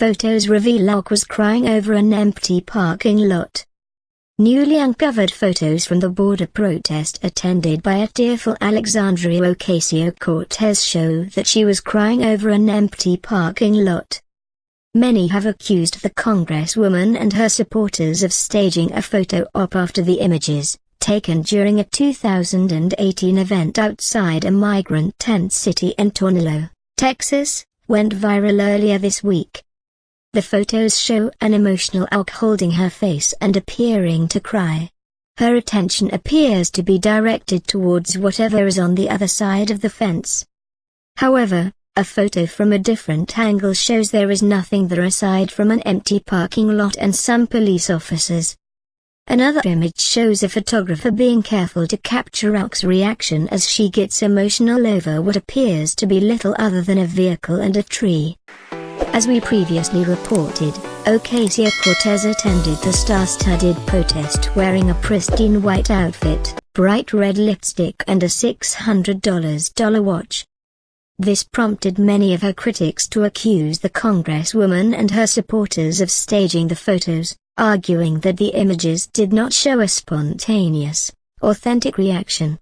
Photos reveal AOC was crying over an empty parking lot. Newly uncovered photos from the border protest attended by a tearful Alexandria Ocasio-Cortez show that she was crying over an empty parking lot. Many have accused the congresswoman and her supporters of staging a photo op after the images, taken during a 2018 event outside a migrant tent city in Tornillo, Texas, went viral earlier this week. The photos show an emotional AOC holding her face and appearing to cry. Her attention appears to be directed towards whatever is on the other side of the fence. However, a photo from a different angle shows there is nothing there aside from an empty parking lot and some police officers. Another image shows a photographer being careful to capture AOC's reaction as she gets emotional over what appears to be little other than a vehicle and a tree. As we previously reported, Ocasio-Cortez attended the star-studded protest wearing a pristine white outfit, bright red lipstick and a $600 watch. This prompted many of her critics to accuse the congresswoman and her supporters of staging the photos, arguing that the images did not show a spontaneous, authentic reaction.